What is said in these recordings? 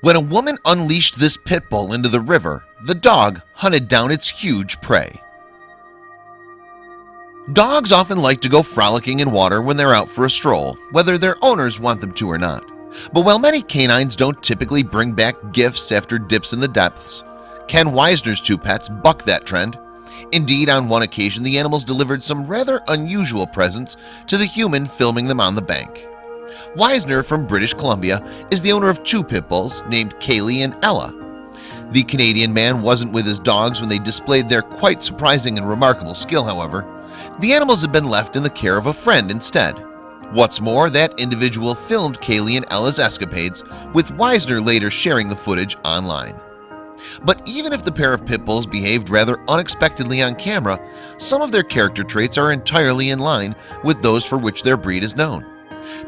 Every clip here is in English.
When a woman unleashed this pit bull into the river, the dog hunted down its huge prey. Dogs often like to go frolicking in water when they're out for a stroll, whether their owners want them to or not. But while many canines don't typically bring back gifts after dips in the depths, Ken Weisner's two pets buck that trend. Indeed, on one occasion, the animals delivered some rather unusual presents to the human filming them on the bank. Weisner from British Columbia is the owner of two pit bulls named Kaylee and Ella. The Canadian man wasn't with his dogs when they displayed their quite surprising and remarkable skill, however. The animals had been left in the care of a friend instead. What's more, that individual filmed Kaylee and Ella's escapades, with Weisner later sharing the footage online. But even if the pair of pit bulls behaved rather unexpectedly on camera, some of their character traits are entirely in line with those for which their breed is known.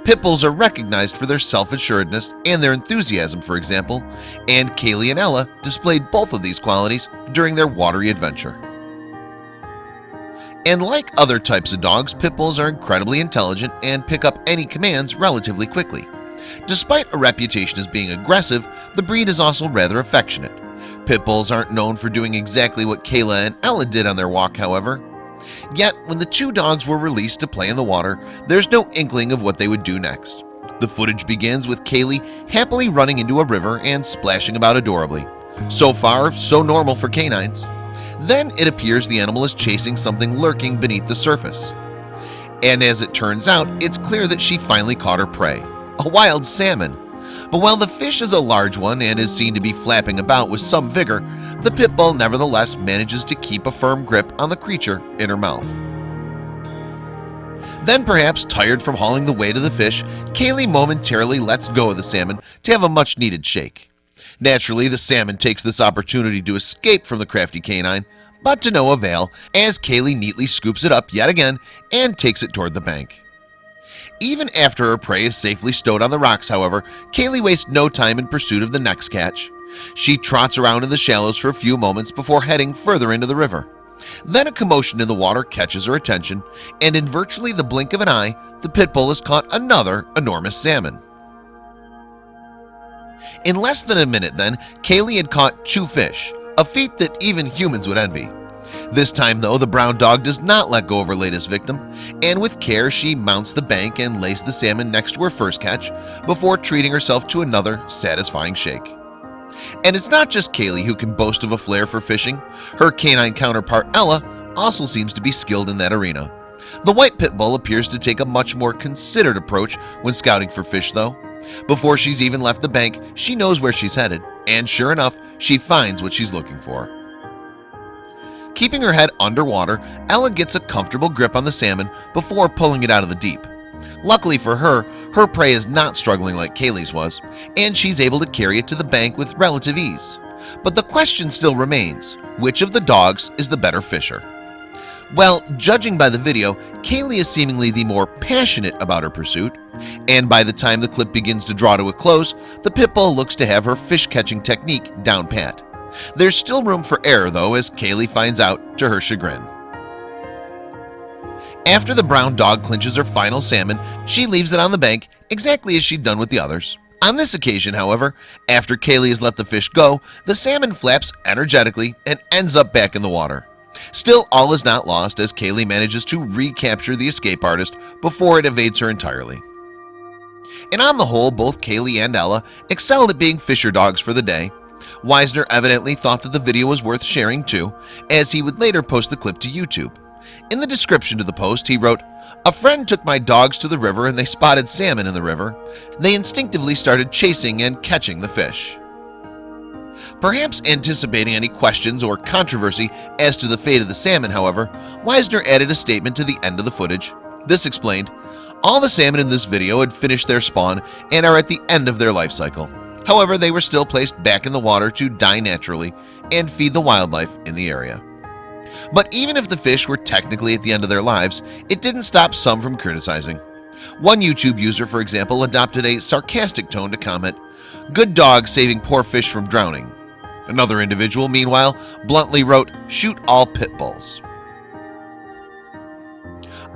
Pit bulls are recognized for their self-assuredness and their enthusiasm, for example, and Kaylee and Ella displayed both of these qualities during their watery adventure. And like other types of dogs, pit bulls are incredibly intelligent and pick up any commands relatively quickly. Despite a reputation as being aggressive, the breed is also rather affectionate. Pit bulls aren't known for doing exactly what Kaylee and Ella did on their walk, however. Yet, when the two dogs were released to play in the water, there's no inkling of what they would do next. The footage begins with Kaylee happily running into a river and splashing about adorably. So far, so normal for canines. Then it appears the animal is chasing something lurking beneath the surface. And as it turns out, it's clear that she finally caught her prey, a wild salmon. But while the fish is a large one and is seen to be flapping about with some vigor, the pit bull nevertheless manages to keep a firm grip on the creature in her mouth. Then perhaps tired from hauling the weight of the fish, Kaylee momentarily lets go of the salmon to have a much needed shake. Naturally, the salmon takes this opportunity to escape from the crafty canine, but to no avail as Kaylee neatly scoops it up yet again and takes it toward the bank. Even after her prey is safely stowed on the rocks, however, Kaylee wastes no time in pursuit of the next catch. She trots around in the shallows for a few moments before heading further into the river. Then a commotion in the water catches her attention, and in virtually the blink of an eye, the pit bull has caught another enormous salmon. In less than a minute then, Kaylee had caught two fish, a feat that even humans would envy. This time though, the brown dog does not let go of her latest victim, and with care she mounts the bank and lays the salmon next to her first catch before treating herself to another satisfying shake. And it's not just Kaylee who can boast of a flair for fishing. Her canine counterpart Ella also seems to be skilled in that arena. The white pit bull appears to take a much more considered approach when scouting for fish though. Before she's even left the bank, she knows where she's headed, and sure enough, she finds what she's looking for. Keeping her head underwater, Ella gets a comfortable grip on the salmon before pulling it out of the deep. Luckily for her, her prey is not struggling like Kaylee's was, and she's able to carry it to the bank with relative ease. But the question still remains, which of the dogs is the better fisher? Well, judging by the video, Kaylee is seemingly the more passionate about her pursuit, and by the time the clip begins to draw to a close, the pit bull looks to have her fish-catching technique down pat. There's still room for error though as Kaylee finds out to her chagrin. After the brown dog clinches her final salmon, she leaves it on the bank exactly as she'd done with the others. On this occasion, however, after Kaylee has let the fish go, the salmon flaps energetically and ends up back in the water. Still, all is not lost as Kaylee manages to recapture the escape artist before it evades her entirely. And on the whole, both Kaylee and Ella excelled at being fisher dogs for the day. Weisner evidently thought that the video was worth sharing too, as he would later post the clip to YouTube. In the description to the post, he wrote, a friend took my dogs to the river and they spotted salmon in the river. They instinctively started chasing and catching the fish. Perhaps anticipating any questions or controversy as to the fate of the salmon, however, Weisner added a statement to the end of the footage. This explained, all the salmon in this video had finished their spawn and are at the end of their life cycle. However, they were still placed back in the water to die naturally and feed the wildlife in the area. But even if the fish were technically at the end of their lives, it didn't stop some from criticizing. One YouTube user, for example, adopted a sarcastic tone to comment, Good dog saving poor fish from drowning. Another individual, meanwhile, bluntly wrote, shoot all pit bulls.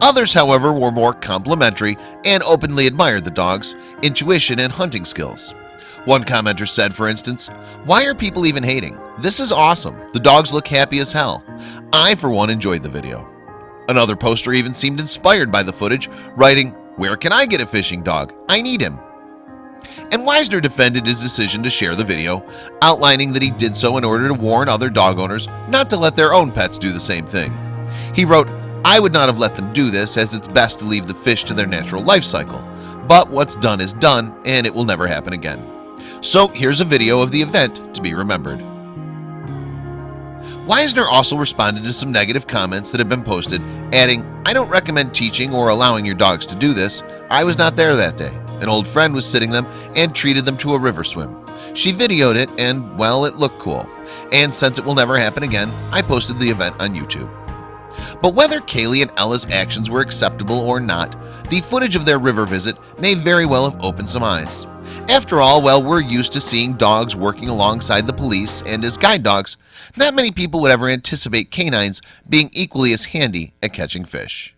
Others, however, were more complimentary and openly admired the dog's intuition and hunting skills. One commenter said for instance Why are people even hating? This is awesome. The dogs look happy as hell. I for one enjoyed the video. Another poster even seemed inspired by the footage writing where can I get a fishing dog? I need him. And Weisner defended his decision to share the video outlining that he did so in order to warn other dog owners not to let their own pets do the same thing. He wrote I would not have let them do this as it's best to leave the fish to their natural life cycle. But what's done is done and it will never happen again So here's a video of the event to be remembered. Weisner also responded to some negative comments that have been posted adding I don't recommend teaching or allowing your dogs to do this. I was not there that day. An old friend was sitting them and treated them to a river swim. She videoed it and well it looked cool. And since it will never happen again I posted the event on YouTube. But whether Kaylee and Ella's actions were acceptable or not the footage of their river visit may very well have opened some eyes after all while we're used to seeing dogs working alongside the police and as guide dogs. Not many people would ever anticipate canines being equally as handy at catching fish